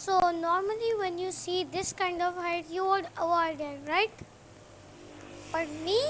So normally when you see this kind of height, you would avoid it, right? But me?